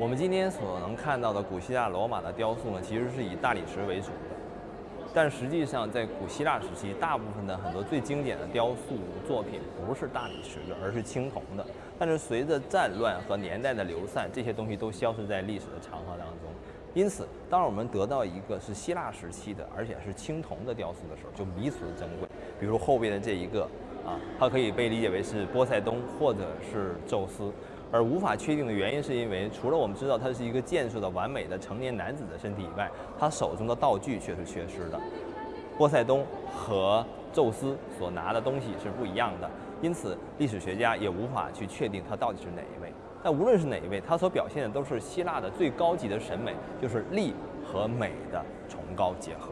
我们今天所能看到的古希腊罗马的雕塑呢，其实是以大理石为主的。但实际上，在古希腊时期，大部分的很多最经典的雕塑作品不是大理石的，而是青铜的。但是随着战乱和年代的流散，这些东西都消失在历史的长河当中。因此，当我们得到一个是希腊时期的，而且是青铜的雕塑的时候，就弥足珍贵。比如后边的这一个啊，它可以被理解为是波塞冬或者是宙斯。而无法确定的原因，是因为除了我们知道他是一个健硕的完美的成年男子的身体以外，他手中的道具却是缺失的。波塞冬和宙斯所拿的东西是不一样的，因此历史学家也无法去确定他到底是哪一位。但无论是哪一位，他所表现的都是希腊的最高级的审美，就是力和美的崇高结合。